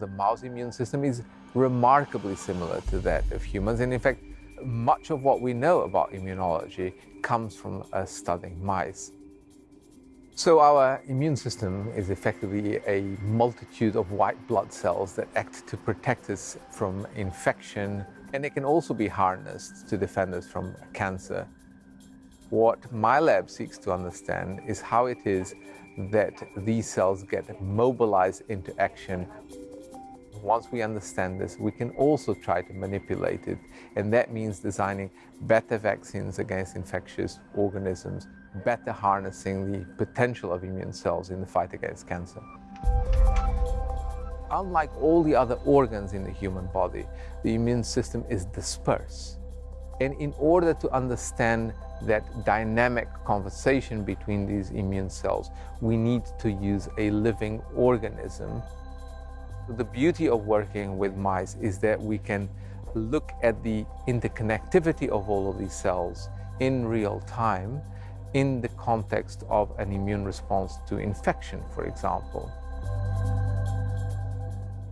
The mouse immune system is remarkably similar to that of humans. And in fact, much of what we know about immunology comes from uh, studying mice. So our immune system is effectively a multitude of white blood cells that act to protect us from infection, and it can also be harnessed to defend us from cancer. What my lab seeks to understand is how it is that these cells get mobilized into action once we understand this, we can also try to manipulate it. And that means designing better vaccines against infectious organisms, better harnessing the potential of immune cells in the fight against cancer. Unlike all the other organs in the human body, the immune system is dispersed. And in order to understand that dynamic conversation between these immune cells, we need to use a living organism the beauty of working with mice is that we can look at the interconnectivity of all of these cells in real time in the context of an immune response to infection, for example.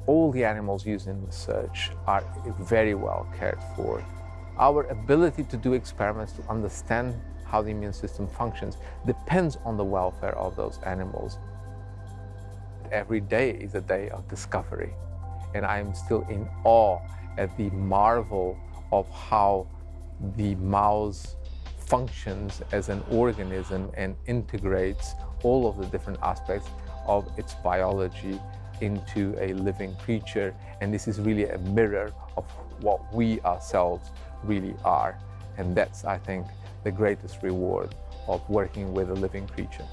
All the animals used in research are very well cared for. Our ability to do experiments to understand how the immune system functions depends on the welfare of those animals every day is a day of discovery. And I'm still in awe at the marvel of how the mouse functions as an organism and integrates all of the different aspects of its biology into a living creature. And this is really a mirror of what we ourselves really are. And that's, I think, the greatest reward of working with a living creature.